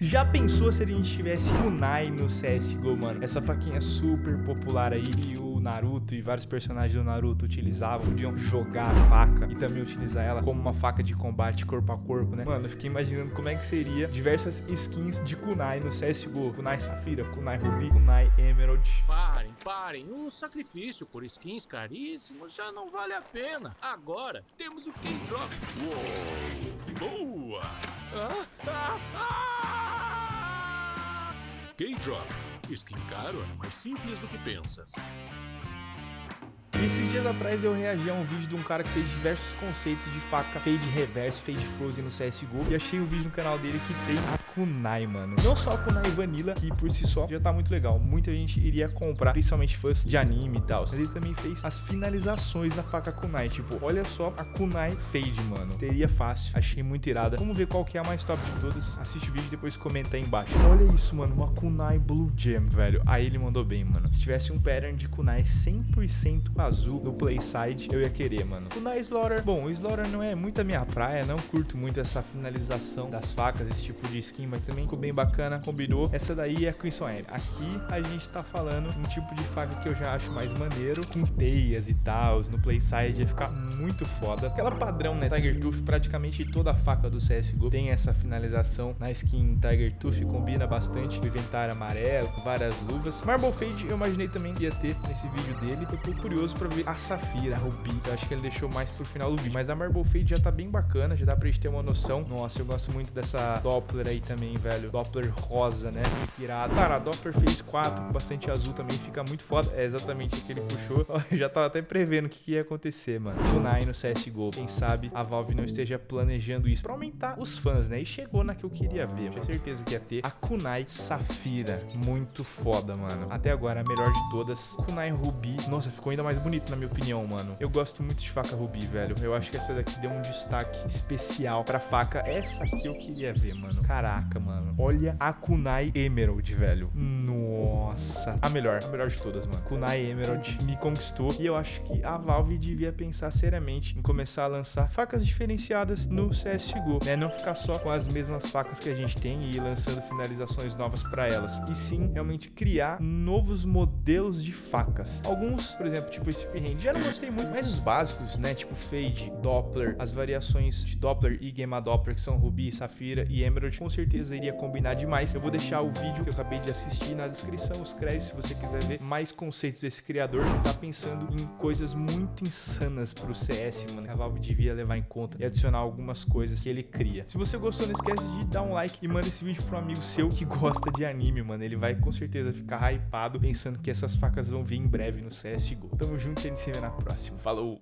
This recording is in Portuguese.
Já pensou se a gente tivesse Kunai no CSGO, mano? Essa faquinha super popular aí e o Naruto e vários personagens do Naruto utilizavam, podiam jogar a faca e também utilizar ela como uma faca de combate corpo a corpo, né? Mano, eu fiquei imaginando como é que seria diversas skins de Kunai no CSGO. Kunai Safira, Kunai Ruby, Kunai Emerald. Parem, parem. O sacrifício por skins caríssimos já não vale a pena. Agora temos o K-Drop. Uou! Boa! Ah, ah, ah! K-Drop. Skin caro é mais simples do que pensas. Esses dias atrás eu reagi a um vídeo de um cara que fez diversos conceitos de faca fade reverse, fade frozen no CSGO e achei um vídeo no canal dele que tem a kunai, mano. Não só a kunai vanilla, que por si só já tá muito legal. Muita gente iria comprar, principalmente fãs de anime e tal. Mas ele também fez as finalizações da faca kunai. Tipo, olha só a kunai fade, mano. Teria fácil. Achei muito irada. Vamos ver qual que é a mais top de todas. Assiste o vídeo e depois comenta aí embaixo. Olha isso, mano. Uma kunai blue gem, velho. Aí ele mandou bem, mano. Se tivesse um pattern de kunai 100% azul no playside, eu ia querer, mano. Kunai Slaughter. Bom, o Slaughter não é muito a minha praia. Não curto muito essa finalização das facas, esse tipo de skin mas também ficou bem bacana, combinou. Essa daí é Crimson Air. Aqui a gente tá falando um tipo de faca que eu já acho mais maneiro, com teias e tal, no playside ia ficar muito foda. Aquela padrão, né, Tiger Tooth, praticamente toda a faca do CSGO tem essa finalização na skin Tiger Tooth, combina bastante, o inventário amarelo, várias luvas. Marble Fade eu imaginei também que ia ter nesse vídeo dele, tô curioso pra ver a Safira, a Ruby, eu acho que ele deixou mais pro final do vídeo, mas a Marble Fade já tá bem bacana, já dá pra gente ter uma noção. Nossa, eu gosto muito dessa Doppler aí também velho. Doppler rosa, né? Muito irado. Cara, a Doppler fez 4 com bastante azul também. Fica muito foda. É exatamente o que ele puxou. Eu já tava até prevendo o que, que ia acontecer, mano. Kunai no CSGO. Quem sabe a Valve não esteja planejando isso pra aumentar os fãs, né? E chegou na que eu queria ver. Eu tinha certeza que ia ter a Kunai Safira. Muito foda, mano. Até agora, a melhor de todas. Kunai Ruby. Nossa, ficou ainda mais bonito, na minha opinião, mano. Eu gosto muito de faca Ruby, velho. Eu acho que essa daqui deu um destaque especial pra faca. Essa aqui eu queria ver, mano. Caraca, mano. Olha a Kunai Emerald, velho. Nossa. A melhor. A melhor de todas, mano. Kunai Emerald me conquistou. E eu acho que a Valve devia pensar seriamente em começar a lançar facas diferenciadas no CSGO, né? Não ficar só com as mesmas facas que a gente tem e ir lançando finalizações novas para elas. E sim, realmente criar novos modelos de facas. Alguns, por exemplo, tipo esse já não gostei muito, mas os básicos, né? Tipo Fade, Doppler, as variações de Doppler e Gamma Doppler, que são Ruby, Safira e Emerald, com certeza iria combinar demais. Eu vou deixar o vídeo que eu acabei de assistir na descrição, os créditos, se você quiser ver mais conceitos desse criador que tá pensando em coisas muito insanas pro CS, mano, a Valve devia levar em conta e adicionar algumas coisas que ele cria. Se você gostou, não esquece de dar um like e manda esse vídeo pro amigo seu que gosta de anime, mano. Ele vai com certeza ficar hypado pensando que essas facas vão vir em breve no CSGO. Tamo junto e a gente se vê na próxima. Falou!